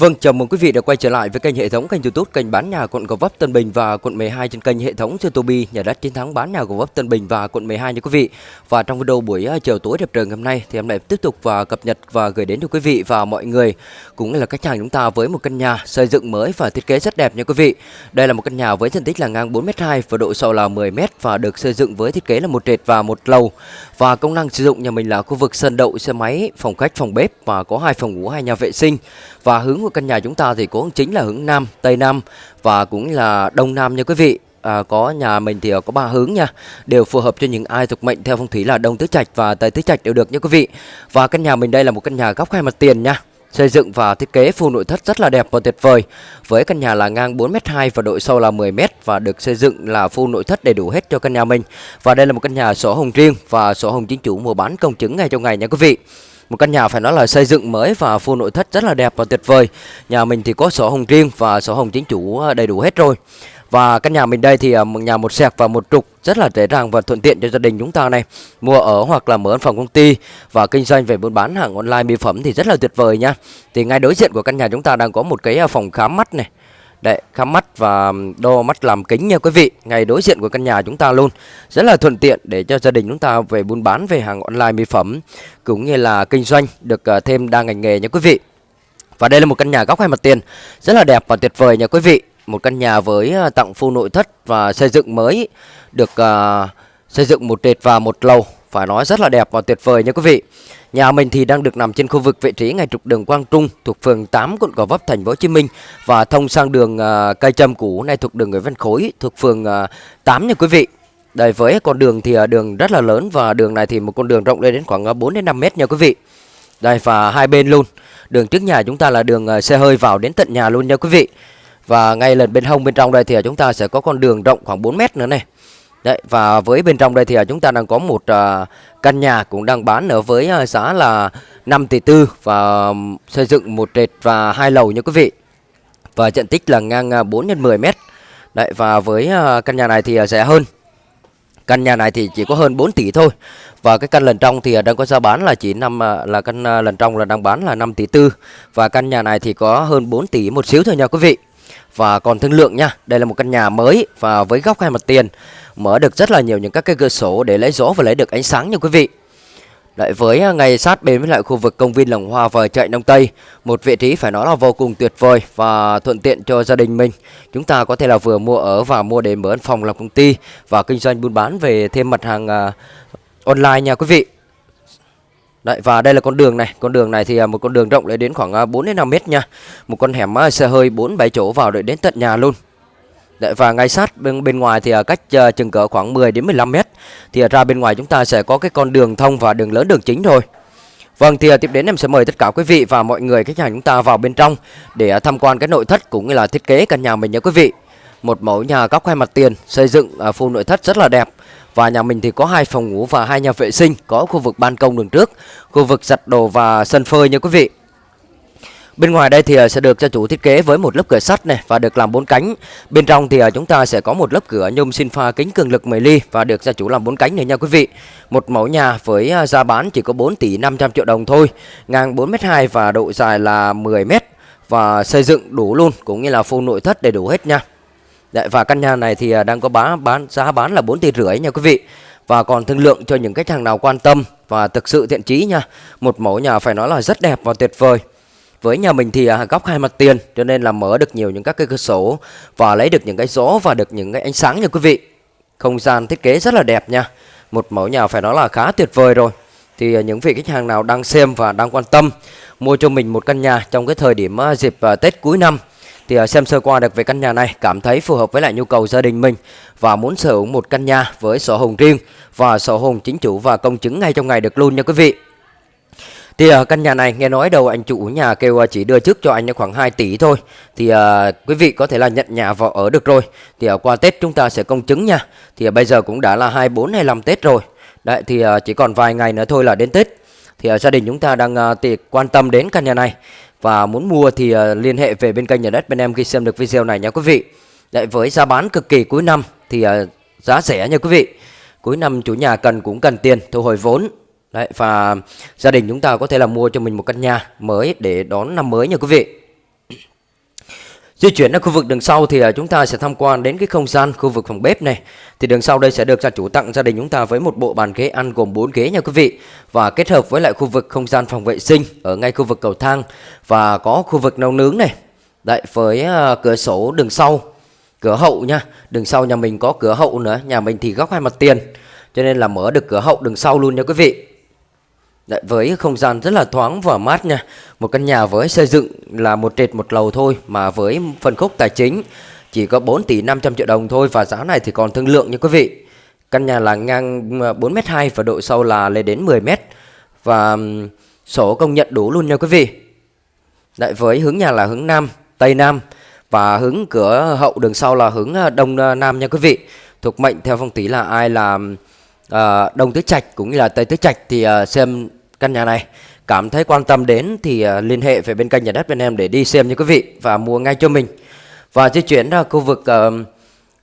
Vâng, chào mừng quý vị đã quay trở lại với kênh hệ thống kênh YouTube kênh bán nhà quận Gò Vấp Tân Bình và quận 12 trên kênh hệ thống Tobi nhà đất chiến thắng bán nhà Gò Vấp Tân Bình và quận 12 nha quý vị. Và trong video buổi ờ, chiều tối đẹp trời ngày hôm nay thì em lại tiếp tục và cập nhật và gửi đến cho quý vị và mọi người cũng là khách hàng chúng ta với một căn nhà xây dựng mới và thiết kế rất đẹp nha quý vị. Đây là một căn nhà với diện tích là ngang 4m2 và độ sâu là 10m và được xây dựng với thiết kế là một trệt và một lầu. Và công năng sử dụng nhà mình là khu vực sân đậu xe máy, phòng khách, phòng bếp và có hai phòng ngủ, hai nhà vệ sinh. Và hướng của căn nhà chúng ta thì cũng chính là hướng Nam, Tây Nam và cũng là Đông Nam nha quý vị. À, có nhà mình thì có ba hướng nha. Đều phù hợp cho những ai thuộc mệnh theo phong thủy là đông tứ trạch và tây tứ trạch đều được nha quý vị. Và căn nhà mình đây là một căn nhà góc hai mặt tiền nha. Xây dựng và thiết kế full nội thất rất là đẹp và tuyệt vời. Với căn nhà là ngang 4m2 và độ sâu là 10m và được xây dựng là full nội thất đầy đủ hết cho căn nhà mình. Và đây là một căn nhà sổ hồng riêng và sổ hồng chính chủ mua bán công chứng ngay trong ngày nha quý vị một căn nhà phải nói là xây dựng mới và full nội thất rất là đẹp và tuyệt vời. Nhà mình thì có sổ hồng riêng và sổ hồng chính chủ ờ, đầy đủ hết rồi. Và căn nhà mình đây thì ờ, một nhà một sẹc và một trục, rất là dễ dàng và thuận tiện cho gia đình chúng ta này. Mua ở hoặc là mở văn phòng công ty và kinh doanh về buôn bán hàng online, mỹ phẩm thì rất là tuyệt vời nha. Thì ngay đối diện của căn nhà chúng ta đang có một cái ờ, phòng khám mắt này Đấy, khám mắt và đo mắt làm kính nha quý vị. Ngay đối diện của căn nhà chúng ta luôn Rất là thuận tiện để cho gia đình chúng ta về buôn bán về hàng online mỹ phẩm Cũng như là kinh doanh được ờ, thêm đa ngành nghề nha quý vị. Và đây là một căn nhà góc hai mặt tiền Rất là đẹp và tuyệt vời nha quý vị. Một căn nhà với ờ, tặng full nội thất và xây dựng mới Được uh, xây dựng một trệt và một lầu. Phải nói rất là đẹp và tuyệt vời nha quý vị Nhà mình thì đang được nằm trên khu vực vị trí ngay trục đường Quang Trung thuộc phường 8 quận Gò Vấp thành phố Hồ Chí Minh và thông sang đường uh, cây trâm cũ này thuộc đường Nguyễn Văn Khối thuộc phường à, uh, 8 nha quý vị. Đây với con đường thì à, đường rất là lớn và đường này thì một con đường rộng lên đến khoảng 4 đến 5 mét nha quý vị. Đây và hai bên luôn. Đường trước nhà chúng ta là đường xe hơi vào đến tận nhà luôn nha quý vị. Và ngay lần bên hông bên trong đây thì chúng ta sẽ có con đường rộng khoảng 4 mét nữa này. Đấy, và với bên trong đây thì à, chúng ta đang có một uh, căn nhà cũng đang bán ở với uh, giá là 5 tỷ tư và um, xây dựng một trệt và hai lầu nha quý vị. Và diện tích là ngang uh, 4 x 10 mét. Đấy và với uh, căn nhà này thì uh, rẻ hơn. Căn nhà này thì chỉ có hơn 4 tỷ thôi. Và cái căn lần trong thì đang có giá bán là chỉ năm là căn lần trong là đang bán là 5 tỷ tư và căn nhà này thì có hơn 4 tỷ một xíu thôi nha quý vị. Và còn thương lượng nha, đây là một căn nhà mới và với góc hai mặt tiền mở được rất là nhiều những các cái cửa sổ để lấy gió và lấy được ánh sáng nha quý vị. Lại với ngày ngay sát bên với lại khu vực công viên Lồng Hoa và chợ Đông Tây, một vị trí phải nói là vô cùng tuyệt vời và thuận tiện cho gia đình mình. Chúng ta có thể là vừa mua ở và mua để mở văn phòng làm công ty và kinh doanh buôn bán về thêm mặt hàng uh, online nha quý vị. Đấy, và đây là con đường này, con đường này thì à, một con đường rộng lại đến khoảng à, 4 đến 5 mét nha. Một con hẻm à, xe hơi 4 7 chỗ vào để đến tận nhà luôn. Đấy, và ngay sát bên bên ngoài thì cách uh, chừng cỡ khoảng 10 đến 15 mét thì ra bên ngoài chúng ta sẽ có cái con đường thông và đường lớn đường chính thôi Vâng thì tiếp đến em sẽ mời tất cả quý vị và mọi người khách hàng chúng ta vào bên trong để tham quan cái nội thất cũng như là thiết kế căn nhà mình nha quý vị. Một mẫu nhà góc hai mặt tiền xây dựng full nội thất rất là đẹp. Và nhà mình thì có hai phòng ngủ và hai nhà vệ sinh, có khu vực ban công đường trước, khu vực giặt đồ và sân phơi nha quý vị. Bên ngoài đây thì ờ, sẽ được gia chủ thiết kế với một lớp cửa sắt này và được làm bốn cánh. Bên trong thì ờ, chúng ta sẽ có một lớp cửa nhôm sinh pha kính cường lực 10 ly và được gia chủ làm bốn cánh này nha quý vị. Một mẫu nhà với ờ, giá bán chỉ có 4 tỷ 500 triệu đồng thôi, ngang 4m2 và độ dài là 10m và xây dựng đủ luôn cũng như là full nội thất đầy đủ hết nha. Đấy, và căn nhà này thì à, đang có bán bán giá bán là 4 tỷ rưỡi nha quý vị. Và còn thương lượng cho những khách hàng nào quan tâm và thực sự thiện chí nha. Một mẫu nhà phải nói là rất đẹp và tuyệt vời. Với nhà mình thì à, góc hai mặt tiền cho nên là mở được nhiều những các cái cửa sổ và lấy được những cái gió và được những cái ánh sáng nha quý vị. Không gian thiết kế rất là đẹp nha. Một mẫu nhà phải nói là khá tuyệt vời rồi. Thì à, những vị khách hàng nào đang xem và đang quan tâm mua cho mình một căn nhà trong cái thời điểm dịp Tết cuối năm thì à, xem sơ qua được về căn nhà này cảm thấy phù hợp với lại nhu cầu gia đình mình và muốn sở hữu một căn nhà với sổ hồng riêng và sổ hồng chính chủ và công chứng ngay trong ngày được luôn nha quý vị. Thì ở căn nhà này nghe nói đầu anh chủ nhà kêu à, chỉ đưa trước cho anh khoảng 2 tỷ thôi. Thì uh, quý vị có thể là nhận nhà vào ở được rồi. Thì uh, qua Tết chúng ta sẽ công chứng nha. Thì uh, bây giờ cũng đã là 24 25 Tết rồi. Đấy thì uh, chỉ còn vài ngày nữa thôi là đến Tết. Thì uh, gia đình chúng ta đang uh, thì quan tâm đến căn nhà này. Và muốn mua thì uh, liên hệ về bên kênh nhà đất bên em khi xem được video này nha quý vị. Lại với giá bán cực kỳ cuối năm thì uh, giá rẻ nha quý vị. Cuối năm chủ nhà cần cũng cần tiền thu hồi vốn. Đấy, và gia đình chúng ta có thể là mua cho mình một căn nhà mới để đón năm mới nha quý vị. Di chuyển đến khu vực đường sau thì à, chúng ta sẽ tham quan đến cái không gian khu vực phòng bếp này. Thì đường sau đây sẽ được gia chủ tặng gia đình chúng ta với một bộ bàn ghế ăn gồm 4 ghế nha quý vị. Và kết hợp với lại khu vực không gian phòng vệ sinh ở ngay khu vực cầu thang và có khu vực nấu nướng này. Đấy với à, cửa sổ đường sau, cửa hậu nha. Đường sau nhà mình có cửa hậu nữa, nhà mình thì góc hai mặt tiền. Cho nên là mở được cửa hậu đường sau luôn nha quý vị. Đấy, với không gian rất là thoáng và mát nha. Một căn nhà với xây dựng là một trệt một lầu thôi Mà với phân khúc tài chính chỉ có 4 tỷ 500 triệu đồng thôi Và giá này thì còn thương lượng nha quý vị. Căn nhà là ngang à, 4m2 và độ sâu là lên đến 10m Và sổ công nhận đủ luôn nha quý vị. Đấy, với hướng nhà là hướng Nam, Tây Nam Và hướng cửa hậu đường sau là hướng à, Đông à, Nam nha quý vị. Thuộc mệnh theo phong tí là ai là uh, Đông Tứ Trạch cũng như là Tây Tứ Trạch Thì uh, xem căn nhà này. Cảm thấy quan tâm đến thì à, liên hệ về bên kênh nhà đất bên em để đi xem nha quý vị và mua ngay cho mình. Và di chuyển ra khu vực uh,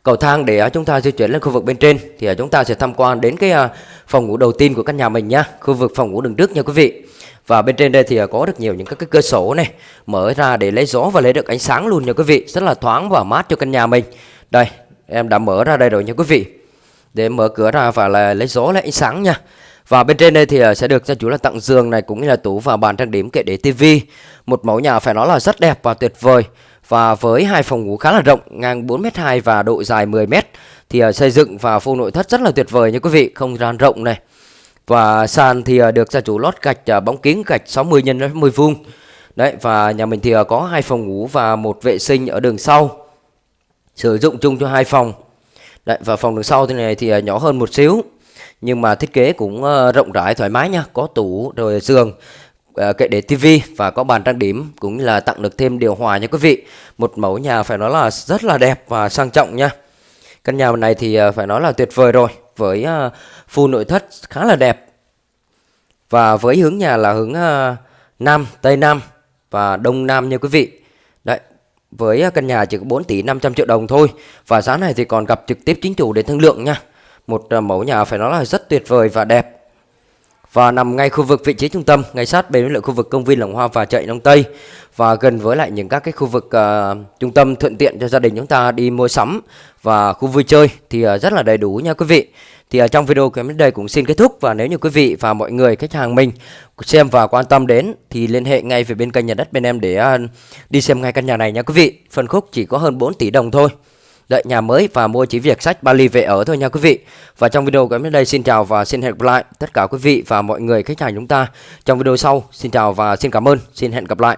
cầu thang để à, chúng ta di chuyển lên khu vực bên trên thì à, chúng ta sẽ tham quan đến cái uh, phòng ngủ đầu tiên của căn nhà mình nhá khu vực phòng ngủ đường trước nha quý vị. Và bên trên đây thì có được nhiều những các cái cửa sổ này mở ra để lấy gió và lấy được ánh sáng luôn nha quý vị. Rất là thoáng và mát cho căn nhà mình. Đây em đã mở ra đây rồi nha quý vị. Để mở cửa ra và là lấy gió lấy ánh sáng nha và bên trên đây thì ờ, sẽ được gia chủ là tặng giường này cũng như là tủ và bàn trang điểm kệ để tivi. Một mẫu nhà phải nói là rất đẹp và tuyệt vời. Và với hai phòng ngủ khá là rộng, ngang 4m2 và độ dài 10m thì ờ, xây dựng và phô nội thất rất là tuyệt vời nha quý vị, không gian rộng này. Và sàn thì ờ, được gia chủ lót gạch bóng kính gạch 60 x 60 vuông. Đấy và nhà mình thì có hai phòng ngủ và một vệ sinh ở đường sau. Sử dụng chung cho hai phòng. Đấy và phòng đường sau thế này thì nhỏ hơn một xíu nhưng mà thiết kế cũng ờ, rộng rãi, thoải mái nha, có tủ, rồi giường ờ, kệ để tivi và có bàn trang điểm cũng là tặng được thêm điều hòa nha quý vị. Một mẫu nhà phải nói là rất là đẹp và sang trọng nha. Căn nhà này thì ờ, phải nói là tuyệt vời rồi, với full nội thất khá là đẹp. Và với hướng nhà là hướng nam, tây nam và đông nam nha quý vị. Đấy, với căn nhà chỉ có 4 tỷ 500 triệu đồng thôi và giá này thì còn gặp trực tiếp chính chủ để thương lượng nha một à, mẫu nhà phải nói là rất tuyệt vời và đẹp và nằm ngay khu vực vị trí trung tâm ngay sát bên với khu vực công viên Lồng Hoa và chợ Đông Tây và gần với lại những các cái khu vực uh, trung tâm thuận tiện cho gia đình chúng ta đi mua sắm và khu vui chơi thì uh, rất là đầy đủ nha quý vị. Thì uh, trong video của vấn đây cũng xin kết thúc và nếu như quý vị và mọi người khách hàng mình xem và quan tâm đến thì liên hệ ngay về bên kênh nhà đất bên em để uh, đi xem ngay căn nhà này nha quý vị. Phân khúc chỉ có hơn 4 tỷ đồng thôi đợi nhà mới và mua chỉ việc sách Bali về ở thôi nha quý vị. Và trong video của em đến đây, xin chào và xin hẹn gặp lại tất cả quý vị và mọi người khách hàng chúng ta trong video sau. Xin chào và xin cảm ơn. Xin hẹn gặp lại.